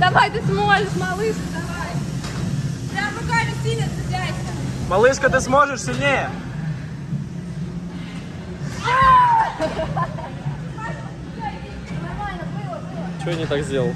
Давай, ты сможешь, малышка, давай. Прям руками сильно цепляйся. Малышка, ты сможешь сильнее? Нормально, было, было. Что я не так сделал?